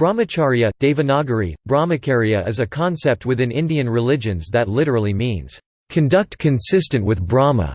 Brahmacharya, Devanagari, Brahmacharya is a concept within Indian religions that literally means, "...conduct consistent with Brahma".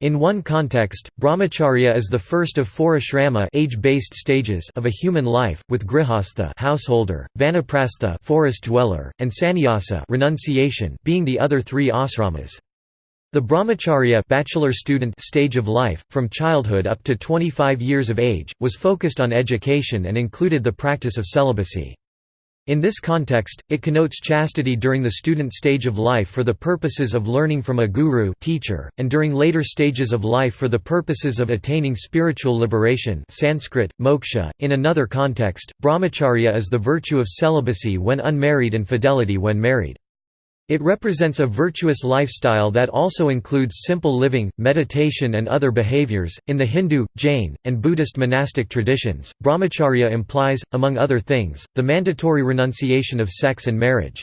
In one context, brahmacharya is the first of four ashrama age-based stages of a human life, with grihastha householder, vanaprastha forest dweller, and sannyasa renunciation being the other three asramas. The brahmacharya bachelor student stage of life, from childhood up to 25 years of age, was focused on education and included the practice of celibacy. In this context, it connotes chastity during the student stage of life for the purposes of learning from a guru teacher, and during later stages of life for the purposes of attaining spiritual liberation Sanskrit, moksha. .In another context, brahmacharya is the virtue of celibacy when unmarried and fidelity when married. It represents a virtuous lifestyle that also includes simple living, meditation, and other behaviors. In the Hindu, Jain, and Buddhist monastic traditions, brahmacharya implies, among other things, the mandatory renunciation of sex and marriage.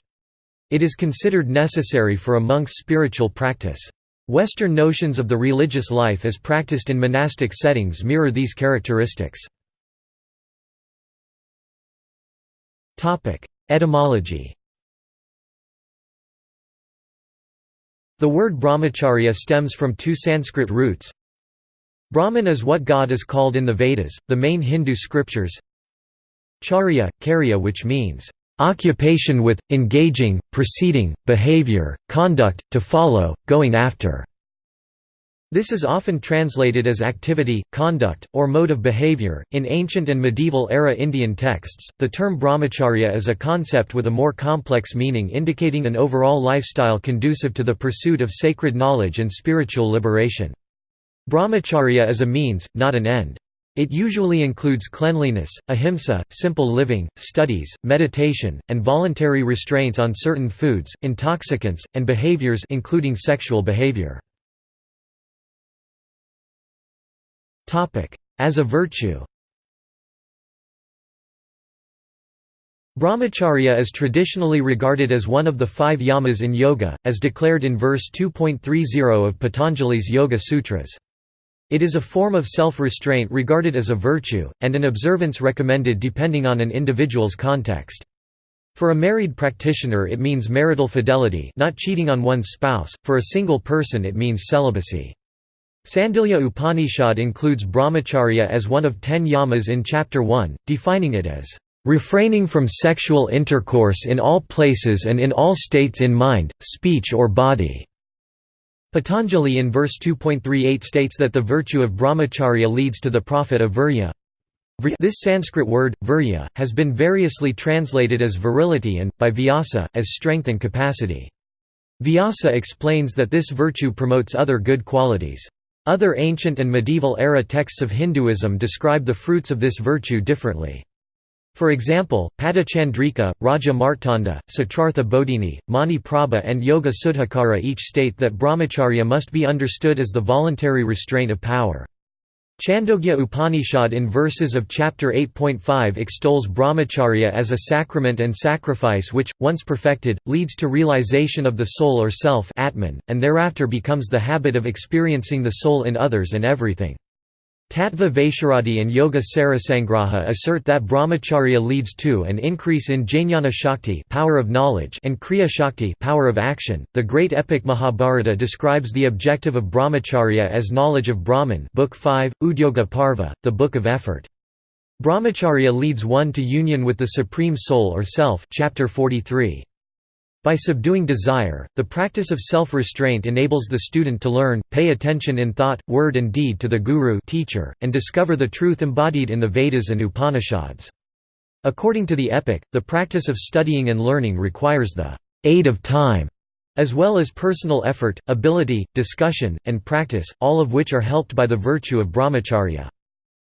It is considered necessary for a monk's spiritual practice. Western notions of the religious life as practiced in monastic settings mirror these characteristics. Etymology The word brahmacharya stems from two Sanskrit roots. Brahman is what God is called in the Vedas, the main Hindu scriptures. Charya, karya which means, "...occupation with, engaging, proceeding, behavior, conduct, to follow, going after." This is often translated as activity, conduct, or mode of behavior. In ancient and medieval era Indian texts, the term brahmacharya is a concept with a more complex meaning indicating an overall lifestyle conducive to the pursuit of sacred knowledge and spiritual liberation. Brahmacharya is a means, not an end. It usually includes cleanliness, ahimsa, simple living, studies, meditation, and voluntary restraints on certain foods, intoxicants, and behaviors including sexual behavior. As a virtue Brahmacharya is traditionally regarded as one of the five yamas in yoga, as declared in verse 2.30 of Patanjali's Yoga Sutras. It is a form of self-restraint regarded as a virtue, and an observance recommended depending on an individual's context. For a married practitioner it means marital fidelity not cheating on one's spouse, for a single person it means celibacy. Sandilya Upanishad includes brahmacharya as one of ten yamas in Chapter 1, defining it as refraining from sexual intercourse in all places and in all states in mind, speech or body." Patanjali in verse 2.38 states that the virtue of brahmacharya leads to the profit of virya. This Sanskrit word, virya, has been variously translated as virility and, by Vyasa, as strength and capacity. Vyasa explains that this virtue promotes other good qualities. Other ancient and medieval-era texts of Hinduism describe the fruits of this virtue differently. For example, Padachandrika, Raja Martanda, Siddhartha Bodhini, Mani Prabha and Yoga Suddhakara each state that brahmacharya must be understood as the voluntary restraint of power. Chandogya Upanishad in verses of chapter 8.5 extols brahmacharya as a sacrament and sacrifice which, once perfected, leads to realization of the soul or self atman, and thereafter becomes the habit of experiencing the soul in others and everything. Tattva Vaisharadi and Yoga Sarasangraha assert that brahmacharya leads to an increase in jnana shakti power of knowledge and kriya shakti power of action. The great epic Mahabharata describes the objective of brahmacharya as knowledge of Brahman, Book 5, Udyoga Parva, the book of effort. Brahmacharya leads one to union with the supreme soul or self, chapter 43. By subduing desire, the practice of self-restraint enables the student to learn, pay attention in thought, word and deed to the guru teacher, and discover the truth embodied in the Vedas and Upanishads. According to the epic, the practice of studying and learning requires the aid of time, as well as personal effort, ability, discussion, and practice, all of which are helped by the virtue of brahmacharya.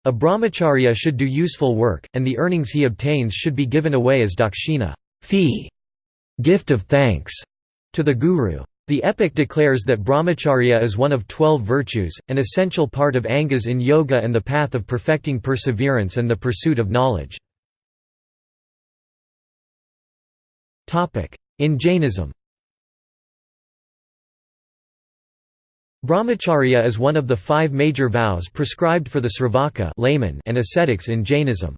A brahmacharya should do useful work, and the earnings he obtains should be given away as dakshina fee gift of thanks to the Guru. The epic declares that brahmacharya is one of twelve virtues, an essential part of angas in yoga and the path of perfecting perseverance and the pursuit of knowledge. In Jainism Brahmacharya is one of the five major vows prescribed for the Sravaka layman and ascetics in Jainism.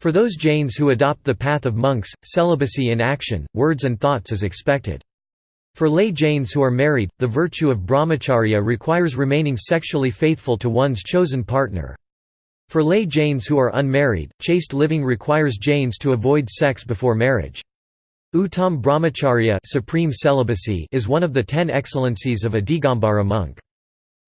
For those Jains who adopt the path of monks, celibacy in action, words and thoughts is expected. For lay Jains who are married, the virtue of brahmacharya requires remaining sexually faithful to one's chosen partner. For lay Jains who are unmarried, chaste living requires Jains to avoid sex before marriage. Uttam brahmacharya supreme celibacy is one of the ten excellencies of a Digambara monk.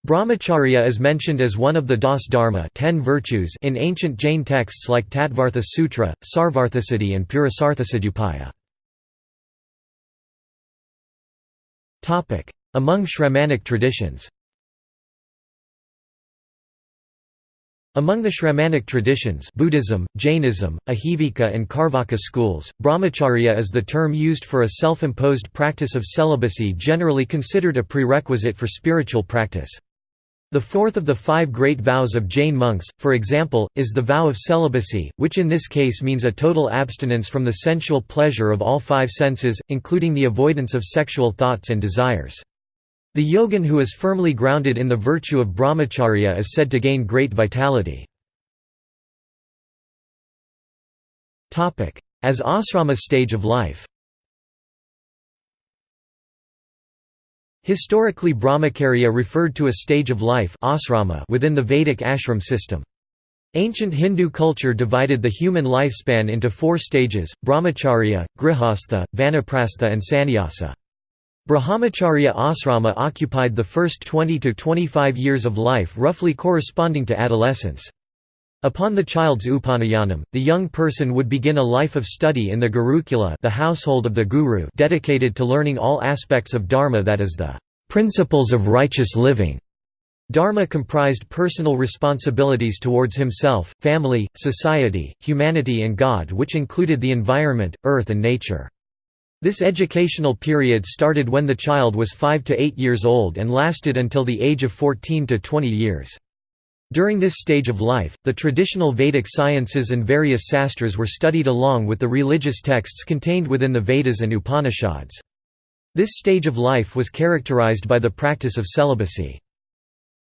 Brahmacharya is mentioned as one of the Das Dharma ten virtues in ancient Jain texts like Tattvartha Sutra, Sarvarthasiddhi and Purusarthasadupaya. Among Shramanic traditions Among the Shramanic traditions Buddhism, Jainism, Ajivika and Carvaka schools, brahmacharya is the term used for a self-imposed practice of celibacy generally considered a prerequisite for spiritual practice. The fourth of the five great vows of Jain monks, for example, is the vow of celibacy, which in this case means a total abstinence from the sensual pleasure of all five senses, including the avoidance of sexual thoughts and desires. The yogin who is firmly grounded in the virtue of brahmacharya is said to gain great vitality. As asrama stage of life Historically brahmacharya referred to a stage of life within the Vedic ashram system. Ancient Hindu culture divided the human lifespan into four stages, brahmacharya, grihastha, vanaprastha and sannyasa. Brahmacharya asrama occupied the first 20 to 25 years of life roughly corresponding to adolescence. Upon the child's upanayanam, the young person would begin a life of study in the Gurukula the household of the guru dedicated to learning all aspects of dharma that is the principles of righteous living. Dharma comprised personal responsibilities towards himself, family, society, humanity and God which included the environment, earth and nature. This educational period started when the child was 5 to 8 years old and lasted until the age of 14 to 20 years. During this stage of life, the traditional Vedic sciences and various sastras were studied along with the religious texts contained within the Vedas and Upanishads. This stage of life was characterized by the practice of celibacy.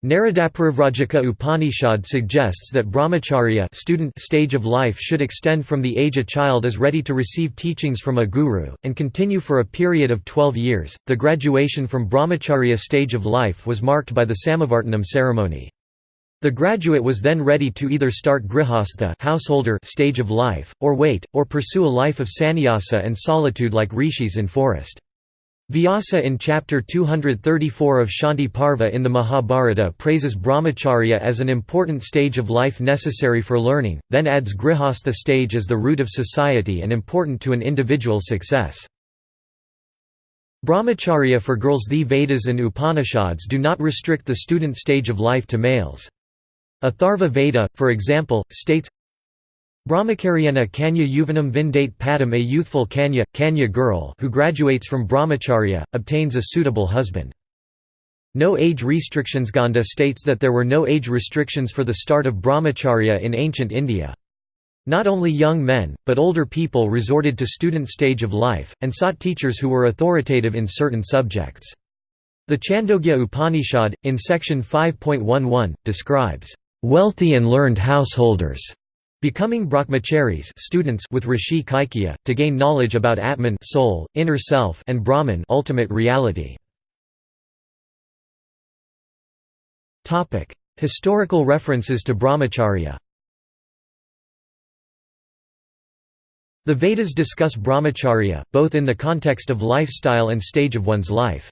Naradaparivrajaka Upanishad suggests that brahmacharya student stage of life should extend from the age a child is ready to receive teachings from a guru, and continue for a period of 12 years. The graduation from brahmacharya stage of life was marked by the Samavartanam ceremony. The graduate was then ready to either start grihastha householder stage of life, or wait, or pursue a life of sannyasa and solitude like rishis in forest. Vyasa in chapter 234 of Shanti Parva in the Mahabharata praises brahmacharya as an important stage of life necessary for learning, then adds grihastha stage as the root of society and important to an individual's success. Brahmacharya for girls The Vedas and Upanishads do not restrict the student stage of life to males. Atharva Veda, for example, states, Brahmacharyena Kanya Yuvanam Vindate Padam a youthful Kanya, Kanya girl who graduates from brahmacharya, obtains a suitable husband. No age restrictions Ganda states that there were no age restrictions for the start of brahmacharya in ancient India. Not only young men, but older people resorted to student stage of life, and sought teachers who were authoritative in certain subjects. The Chandogya Upanishad, in section 5.11, describes, "...wealthy and learned householders." Becoming brahmacharis students with Rishi Kaikya, to gain knowledge about Atman soul, inner self and Brahman ultimate reality. Historical references to brahmacharya The Vedas discuss brahmacharya, both in the context of lifestyle and stage of one's life.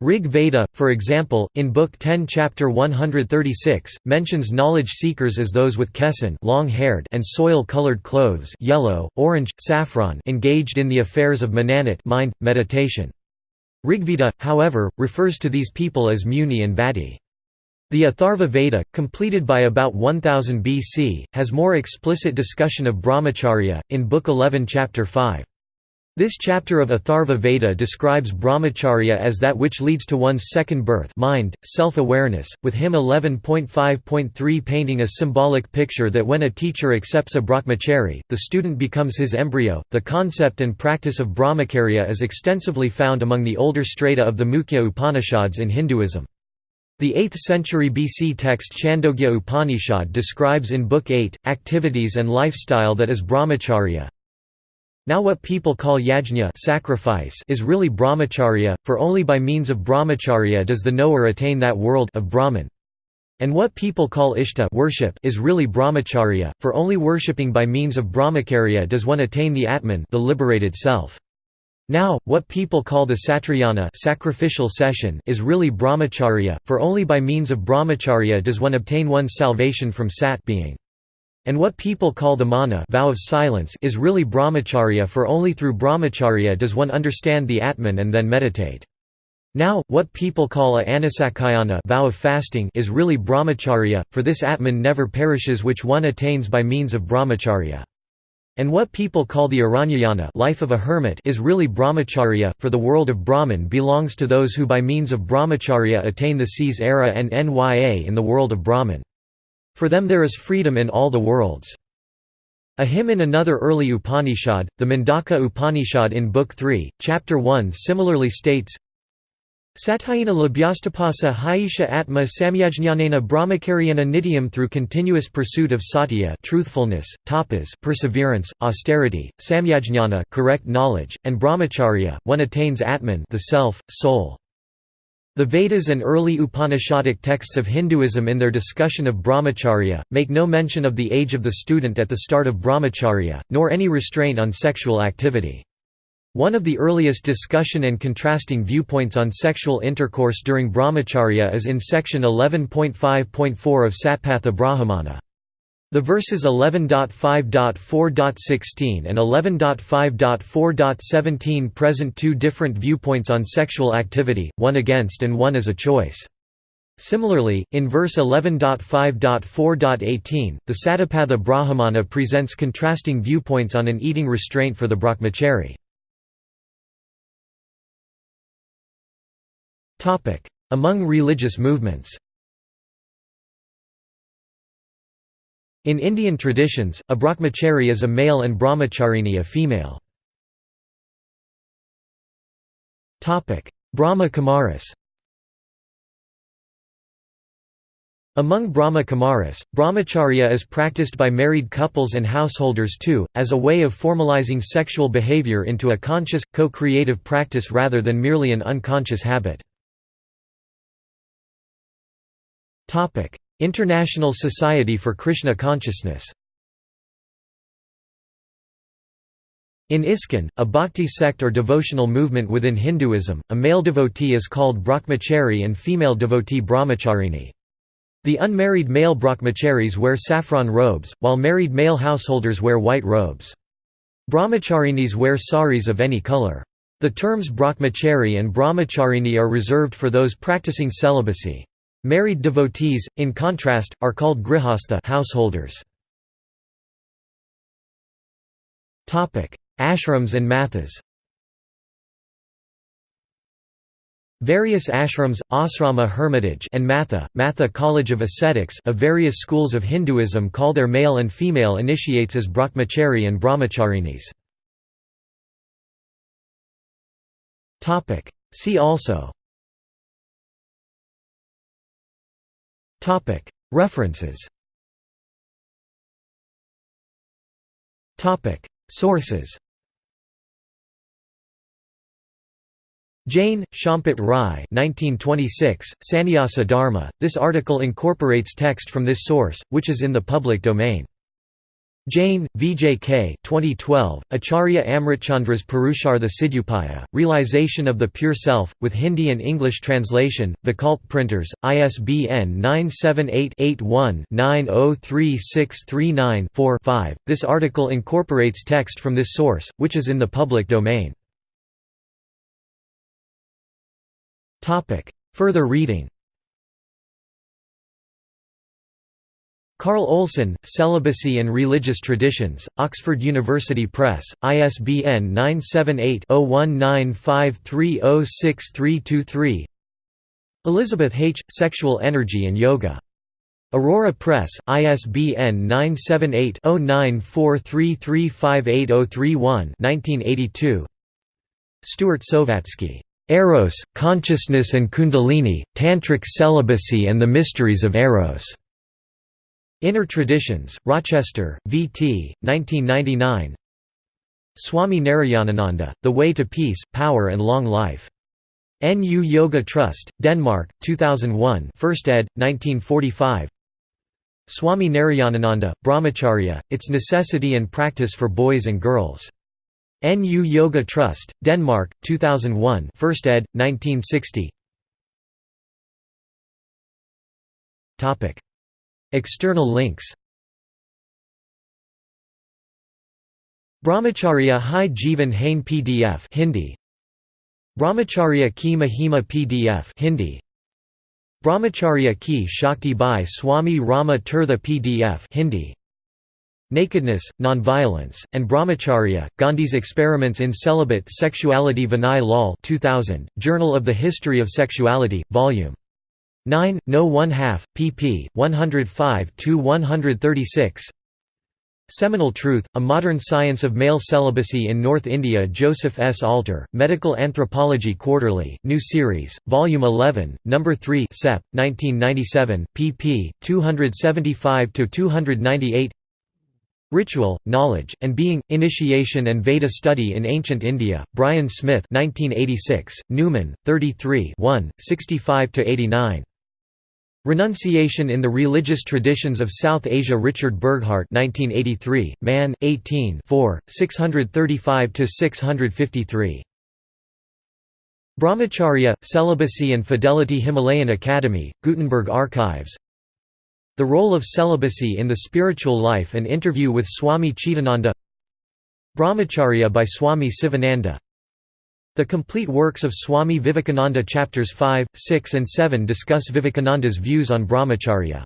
Rig Veda, for example, in Book 10 Chapter 136, mentions knowledge seekers as those with kesan long-haired and soil-colored clothes yellow, orange, saffron engaged in the affairs of mananat mind, meditation. Rigveda, however, refers to these people as Muni and Vati. The Atharva Veda, completed by about 1000 BC, has more explicit discussion of brahmacharya, in Book 11 Chapter 5. This chapter of Atharva Veda describes brahmacharya as that which leads to one's second birth mind, self-awareness, with hymn 11.5.3 painting a symbolic picture that when a teacher accepts a brahmachari, the student becomes his embryo. The concept and practice of brahmacharya is extensively found among the older strata of the Mukhya Upanishads in Hinduism. The 8th century BC text Chandogya Upanishad describes in Book 8, activities and lifestyle that is brahmacharya. Now what people call yajna sacrifice is really brahmacharya, for only by means of brahmacharya does the knower attain that world of Brahman. And what people call ishta worship is really brahmacharya, for only worshipping by means of brahmacharya does one attain the atman the liberated self. Now, what people call the satrayana sacrificial session is really brahmacharya, for only by means of brahmacharya does one obtain one's salvation from sat being. And what people call the mana vow of silence is really brahmacharya for only through brahmacharya does one understand the atman and then meditate. Now, what people call a anasakayana vow of fasting is really brahmacharya, for this atman never perishes which one attains by means of brahmacharya. And what people call the Aranyayana life of a hermit is really brahmacharya, for the world of Brahman belongs to those who by means of brahmacharya attain the seas era and nya in the world of Brahman. For them there is freedom in all the worlds. A hymn in another early Upanishad, the Mundaka Upanishad in Book 3, Chapter 1 similarly states, Satayana labhyastapasa haisha atma samyajnanena brahmacharyana nityam through continuous pursuit of satya truthfulness, tapas perseverance, austerity, samyajnana correct knowledge, and brahmacharya, one attains atman the self, soul. The Vedas and early Upanishadic texts of Hinduism in their discussion of brahmacharya, make no mention of the age of the student at the start of brahmacharya, nor any restraint on sexual activity. One of the earliest discussion and contrasting viewpoints on sexual intercourse during brahmacharya is in section 11.5.4 of Satapatha Brahmana. The verses 11.5.4.16 and 11.5.4.17 present two different viewpoints on sexual activity, one against and one as a choice. Similarly, in verse 11.5.4.18, the Satapatha Brahmana presents contrasting viewpoints on an eating restraint for the brahmachari. Among religious movements In Indian traditions, a brahmachari is a male and brahmacharini a female. Brahma Kumaris Among Brahma Kumaris, brahmacharya is practiced by married couples and householders too, as a way of formalizing sexual behavior into a conscious, co-creative practice rather than merely an unconscious habit. International Society for Krishna Consciousness In ISKCON, a bhakti sect or devotional movement within Hinduism, a male devotee is called brahmachari and female devotee brahmacharini. The unmarried male brahmacharis wear saffron robes, while married male householders wear white robes. Brahmacharinis wear saris of any color. The terms brahmachari and brahmacharini are reserved for those practicing celibacy. Married devotees, in contrast, are called grihastha householders. Ashrams and mathas Various ashrams, asrama hermitage and matha, matha college of ascetics of various schools of Hinduism call their male and female initiates as brahmachari and brahmacharinis. See also References Sources Jain, Champat Rai 1926, Sannyasa Dharma. This article incorporates text from this source, which is in the public domain. Jain, VJK 2012, Acharya Amritchandra's Purushartha Siddhupaya, Realization of the Pure Self, with Hindi and English translation, Vikalp Printers, ISBN 978-81-903639-4-5. This article incorporates text from this source, which is in the public domain. Further reading Carl Olson, Celibacy and Religious Traditions, Oxford University Press, ISBN 978-0195306323 Elizabeth H., Sexual Energy and Yoga. Aurora Press, ISBN 978-0943358031 1982. Stuart Sovatsky. Eros, Consciousness and Kundalini, Tantric Celibacy and the Mysteries of Eros. Inner Traditions, Rochester, V.T., 1999 Swami Narayanananda, The Way to Peace, Power and Long Life. NU Yoga Trust, Denmark, 2001 1st ed., 1945 Swami Narayanananda, Brahmacharya, Its Necessity and Practice for Boys and Girls. NU Yoga Trust, Denmark, 2001 1st ed., 1960 External links. Brahmacharya Hai Jivan Hain PDF Hindi. Brahmacharya Ki Mahima PDF Hindi. Brahmacharya Ki Shakti by Swami Rama Tirtha PDF Hindi. Nakedness, Nonviolence, and Brahmacharya, Gandhi's Experiments in Celibate Sexuality Vinay Lal 2000, Journal of the History of Sexuality, Vol. 9, No 1 half, pp. 105–136 Seminal Truth, A Modern Science of Male Celibacy in North India Joseph S. Alter, Medical Anthropology Quarterly, New Series, Volume 11, No. 3 Sep. 1997, pp. 275–298 Ritual, Knowledge, and Being, Initiation and Veda Study in Ancient India, Brian Smith 1986, Numen, 33 65–89. Renunciation in the Religious Traditions of South Asia Richard Burghart 1983, Man, 18 635–653. Brahmacharya, Celibacy and Fidelity Himalayan Academy, Gutenberg Archives. The Role of Celibacy in the Spiritual Life An interview with Swami Chidananda. Brahmacharya by Swami Sivananda The complete works of Swami Vivekananda chapters 5, 6 and 7 discuss Vivekananda's views on Brahmacharya.